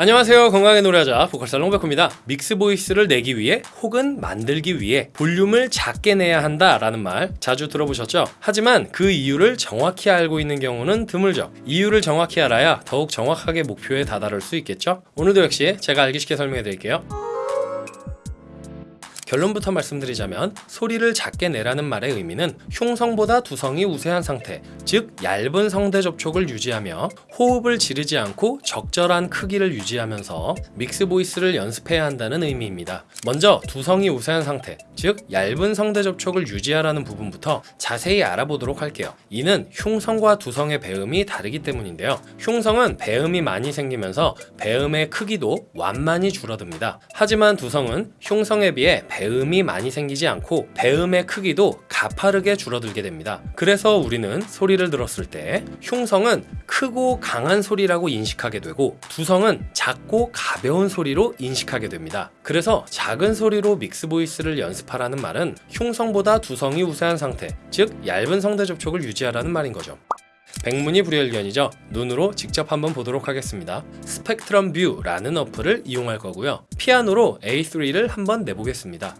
안녕하세요 건강하게 노래하자 보컬살롱 백호입니다 mix voice를 내기 위해 혹은 만들기 위해 볼륨을 작게 내야 한다 라는 말 자주 들어보셨죠? 하지만 그 이유를 정확히 알고 있는 경우는 드물죠 이유를 정확히 알아야 더욱 정확하게 목표에 다다를 수 있겠죠? 오늘도 역시 제가 알기 쉽게 설명해 드릴게요 결론부터 말씀드리자면 소리를 작게 내라는 말의 의미는 흉성보다 두성이 우세한 상태 즉 얇은 성대 접촉을 유지하며 호흡을 지르지 않고 적절한 크기를 유지하면서 mix voice를 연습해야 한다는 의미입니다. 먼저 두성이 우세한 상태 즉 얇은 성대 접촉을 유지하라는 부분부터 자세히 알아보도록 할게요. 이는 흉성과 두성의 배음이 다르기 때문인데요. 흉성은 배음이 많이 생기면서 배음의 크기도 완만히 줄어듭니다. 하지만 두성은 흉성에 비해 배음이 많이 생기지 않고 배음의 크기도 가파르게 줄어들게 됩니다. 그래서 우리는 소리를 들었을 때 흉성은 크고 강한 소리라고 인식하게 되고 두성은 작고 가벼운 소리로 인식하게 됩니다. 그래서 작은 소리로 mix voice를 연습하라는 말은 흉성보다 두성이 우세한 상태, 즉 얇은 성대 접촉을 유지하라는 말인 거죠. 백문이 불여일견이죠. 눈으로 직접 한번 보도록 하겠습니다. 스펙트럼 뷰라는 어플을 이용할 거고요. 피아노로 A3를 한번 내보겠습니다.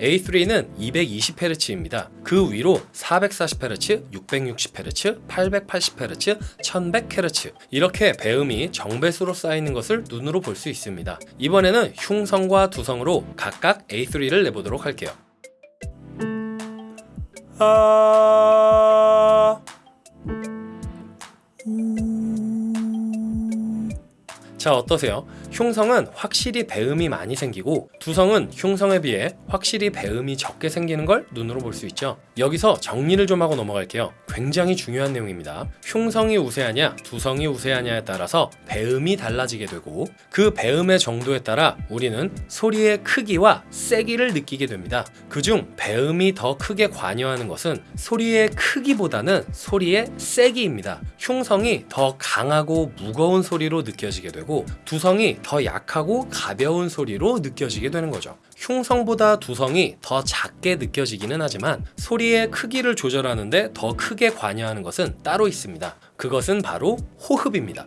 A3는 220Hz입니다. 그 위로 440Hz, 660Hz, 880Hz, 1100Hz 이렇게 배음이 정배수로 쌓이는 것을 눈으로 볼 수 있습니다. 이번에는 흉성과 두성으로 각각 A3를 내보도록 할게요. 아... 자 어떠세요? 흉성은 확실히 배음이 많이 생기고 두성은 흉성에 비해 확실히 배음이 적게 생기는 걸 눈으로 볼 수 있죠. 여기서 정리를 좀 하고 넘어갈게요. 굉장히 중요한 내용입니다. 흉성이 우세하냐 두성이 우세하냐에 따라서 배음이 달라지게 되고 그 배음의 정도에 따라 우리는 소리의 크기와 세기를 느끼게 됩니다. 그중 배음이 더 크게 관여하는 것은 소리의 크기보다는 소리의 세기입니다. 흉성이 더 강하고 무거운 소리로 느껴지게 되고 두성이 더 약하고 가벼운 소리로 느껴지게 되는 거죠. 흉성보다 두성이 더 작게 느껴지기는 하지만 소리의 크기를 조절하는데 더 크게 관여하는 것은 따로 있습니다. 그것은 바로 호흡입니다.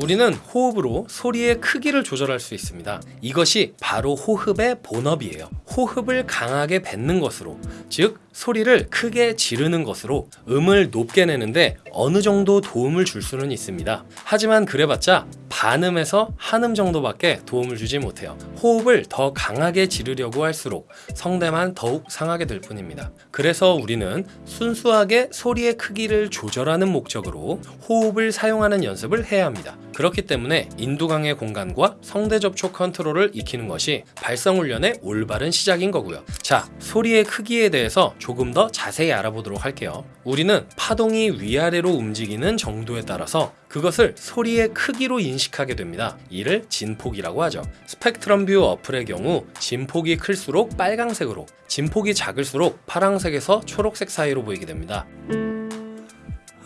우리는 호흡으로 소리의 크기를 조절할 수 있습니다. 이것이 바로 호흡의 본업이에요 호흡을 강하게 뱉는 것으로 즉 소리를 크게 지르는 것으로 음을 높게 내는데 어느 정도 도움을 줄 수는 있습니다. 하지만 그래봤자 반음에서 한음 정도밖에 도움을 주지 못해요. 호흡을 더 강하게 지르려고 할수록 성대만 더욱 상하게 될 뿐입니다. 그래서 우리는 순수하게 소리의 크기를 조절하는 목적으로 호흡을 사용하는 연습을 해야 합니다 그렇기 때문에 인두강의 공간과 성대 접촉 컨트롤을 익히는 것이 발성 훈련의 올바른 시작인 거고요. 자 소리의 크기에 대해서 조금 더 자세히 알아보도록 할게요. 우리는 파동이 위아래로 움직이는 정도에 따라서 그것을 소리의 크기로 인식하게 됩니다. 이를 진폭이라고 하죠. Spectrum View 어플의 경우 진폭이 클수록 빨강색으로 진폭이 작을수록 파랑색에서 초록색 사이로 보이게 됩니다.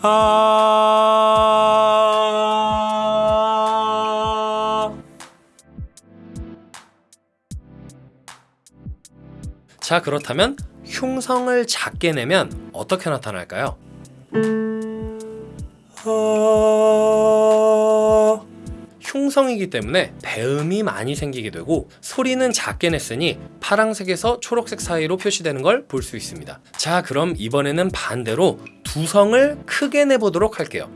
아... 자 그렇다면 흉성을 작게 내면 어떻게 나타날까요? 어... 흉성이기 때문에 배음이 많이 생기게 되고 소리는 작게 냈으니 파랑색에서 초록색 사이로 표시되는 걸 볼 수 있습니다. 자 그럼 이번에는 반대로 두성을 크게 내보도록 할게요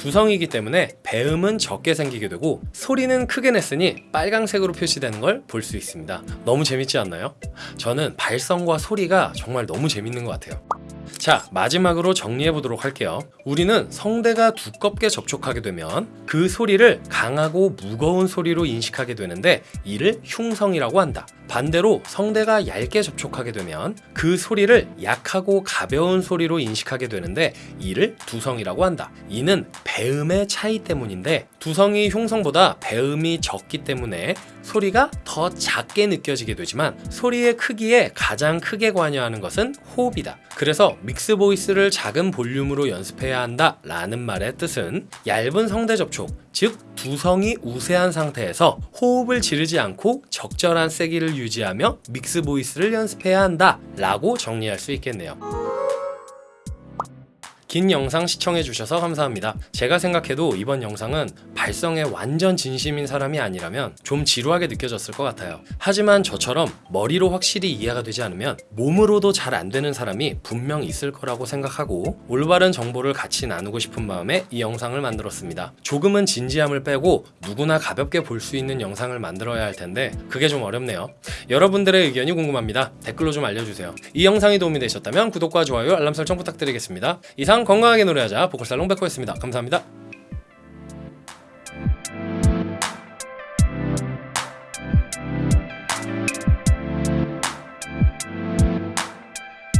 두성이기 때문에 배음은 적게 생기게 되고 소리는 크게 냈으니 빨강색으로 표시되는 걸 볼 수 있습니다. 너무 재밌지 않나요? 저는 발성과 소리가 정말 너무 재밌는 것 같아요. 자 마지막으로 정리해 보도록 할게요. 우리는 성대가 두껍게 접촉하게 되면 그 소리를 강하고 무거운 소리로 인식하게 되는데 이를 흉성이라고 한다 반대로 성대가 얇게 접촉하게 되면 그 소리를 약하고 가벼운 소리로 인식하게 되는데 이를 두성이라고 한다. 이는 배음의 차이 때문인데 두성이 흉성보다 배음이 적기 때문에 소리가 더 작게 느껴지게 되지만 소리의 크기에 가장 크게 관여하는 것은 호흡이다. 그래서 mix voice를 작은 볼륨으로 연습해야 한다 라는 말의 뜻은 얇은 성대 접촉, 즉 두성이 우세한 상태에서 호흡을 지르지 않고 적절한 세기를 유지하며 mix voice를 연습해야 한다 라고 정리할 수 있겠네요. 긴 영상 시청해 주셔서 감사합니다. 제가 생각해도 이번 영상은 발성에 완전 진심인 사람이 아니라면 좀 지루하게 느껴졌을 것 같아요. 하지만 저처럼 머리로 확실히 이해가 되지 않으면 몸으로도 잘 안 되는 사람이 분명 있을 거라고 생각하고 올바른 정보를 같이 나누고 싶은 마음에 이 영상을 만들었습니다. 조금은 진지함을 빼고 누구나 가볍게 볼 수 있는 영상을 만들어야 할 텐데 그게 좀 어렵네요. 여러분들의 의견이 궁금합니다. 댓글로 좀 알려주세요. 이 영상이 도움이 되셨다면 구독과 좋아요, 알람 설정 부탁드리겠습니다. 이상 건강하게 노래하자 보컬살 롱 백호였습니다. 감사합니다.